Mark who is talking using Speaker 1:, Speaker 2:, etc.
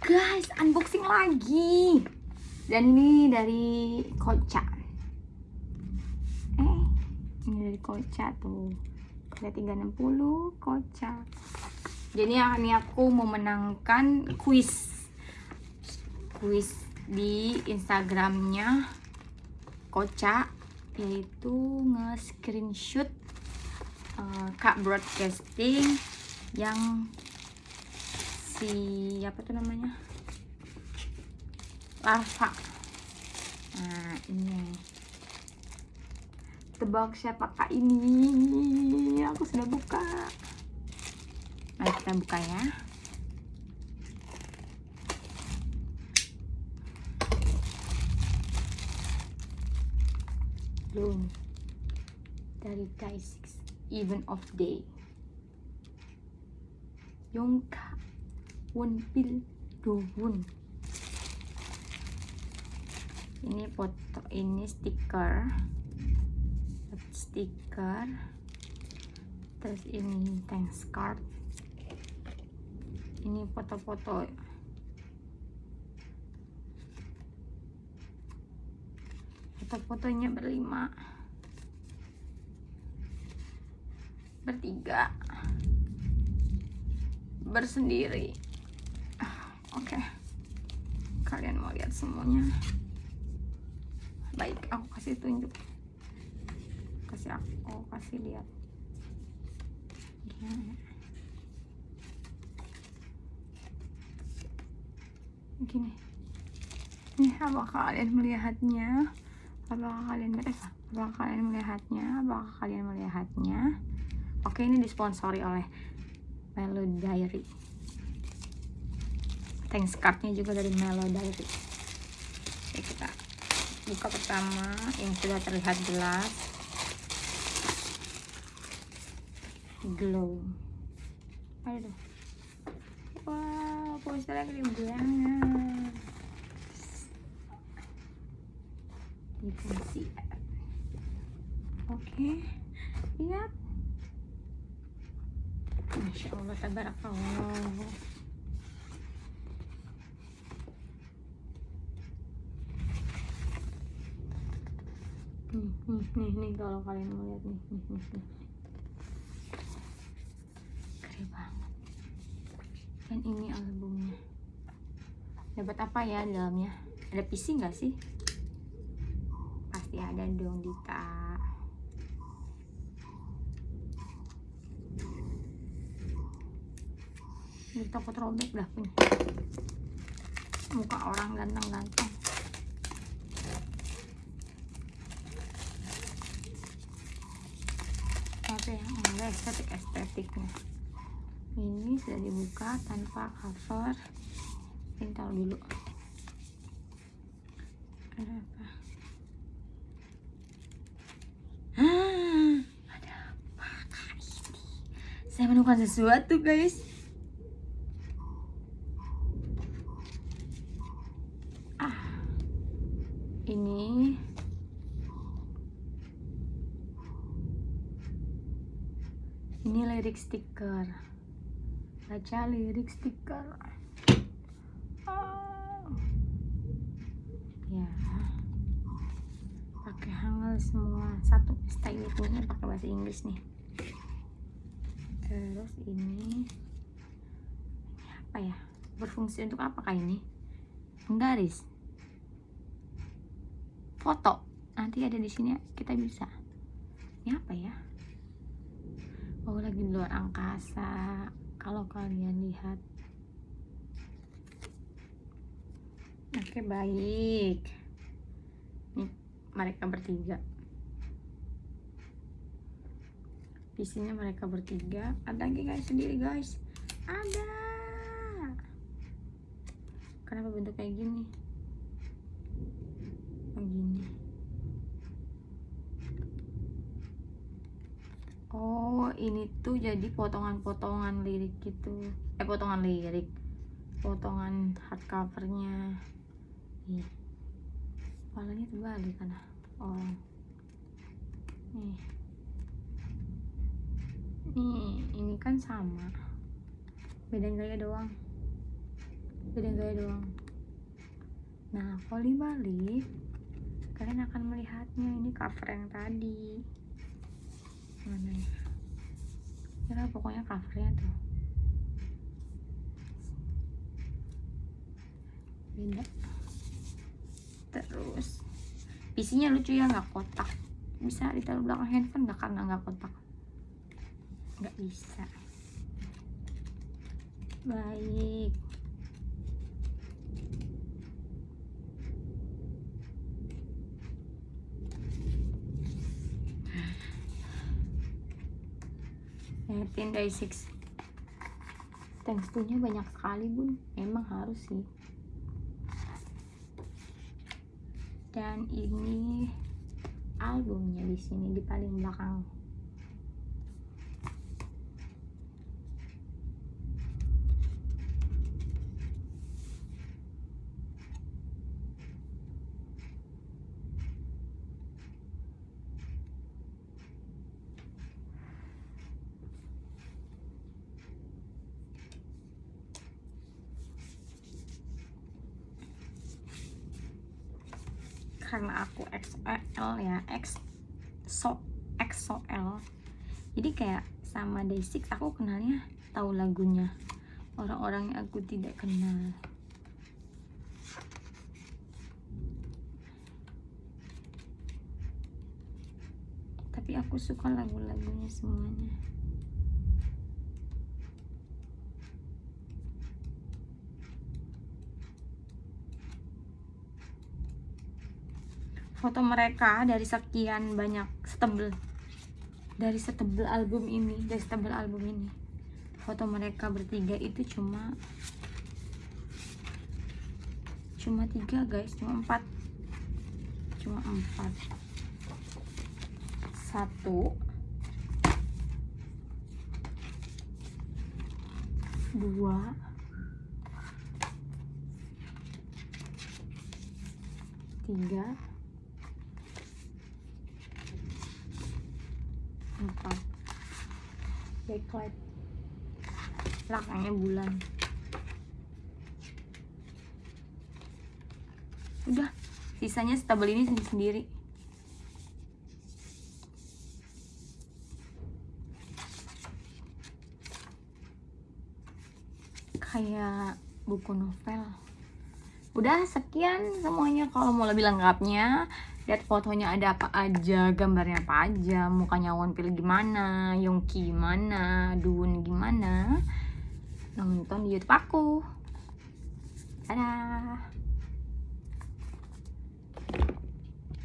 Speaker 1: guys unboxing lagi. Dan ini dari Koca. Eh ini dari Koca tuh. Ada 360 Koca. Jadi ini aku memenangkan kuis. Kuis di Instagramnya Koca yaitu nge-screenshot uh, Kak Broadcasting yang si apa tuh namanya? Lava nah ini. Tebak siapa kak? Ini aku sudah buka. Mari kita buka ya. Belum. Dari guys even of day Wonpil Dowun ini foto ini stiker. Stiker. Terus ini thanks card. Ini foto-foto. Foto-fotonya berlima. Bertiga. Bersendiri oke. Okay. kalian mau lihat semuanya? Baik aku kasih tunjuk. Kasih aku kasih lihat. Gini. Gini ini apa kalian melihatnya? Apakah kalian melihat eh, apakah kalian melihatnya? Apakah kalian melihatnya? Oke ini disponsori oleh Melo Diary thanks cardnya juga dari Melo Diary. Oke, kita buka pertama. Yang sudah terlihat jelas. Glow. Aduh wow posternya gede banget. You can see oke okay. lihat Masya Allah tabarakallah nih nih nih kalau kalian mau lihat nih nih nih, nih. keren banget. Dan ini albumnya. Dapat apa ya di dalamnya? Ada PC nggak sih? Pasti ada dong Dita ini takut robek dah punya. Muka orang ganteng-ganteng apa ya enggak estetik estetiknya. Ini sudah dibuka tanpa cover. Taruh dulu. Ada apa ah, ada apa kali ini? Saya menemukan sesuatu guys. Ah ini ini lirik stiker. Baca lirik stiker. Oh. ya. Pakai hangul semua. Satu style punya pakai bahasa Inggris nih. Terus ini apa ya? Berfungsi untuk apa kah ini? Penggaris. Foto. Nanti ada di sini kita bisa. Ini apa ya oh lagi di luar angkasa. Kalau kalian lihat. Oke baik. Nih mereka bertiga. Visinya mereka bertiga. Ada lagi guys sendiri guys. Ada. Kenapa bentuk kayak gini? Begini oh ini tuh jadi potongan-potongan lirik gitu. Eh potongan lirik. Potongan hardcovernya. Nih kepalanya terbalik kan? Oh. Nih. Nih ini kan sama. Beda gaya doang. Beda gaya doang. Nah kalau dibalik kalian akan melihatnya ini cover yang tadi. Mana ya ya pokoknya covernya tuh. Beda terus isinya lucu ya nggak kotak. Bisa ditaruh belakang handphone nggak? Karena nggak kotak. Nggak bisa. Baik Nineteen day six. Thanks to nya banyak sekali bun. Emang harus sih. Dan ini albumnya di sini di paling belakang karena aku XL ya X so XOL jadi kayak sama Day6 aku kenalnya tahu lagunya. Orang-orang yang aku tidak kenal. Tapi aku suka lagu-lagunya semuanya foto mereka dari sekian banyak setebel. Dari setebel album ini dari setebel album ini. Foto mereka bertiga itu cuma cuma tiga guys. Cuma empat. Cuma empat. Satu. Dua. Tiga empat backlight. Belakangnya bulan. Udah sisanya stabel ini sendiri sendiri. Kayak buku novel. Udah sekian semuanya. Kalau mau lebih lengkapnya lihat fotonya ada apa aja gambarnya apa aja mukanya Wonpil gimana Yongki gimana Dun gimana. Nonton di YouTube aku. Dadah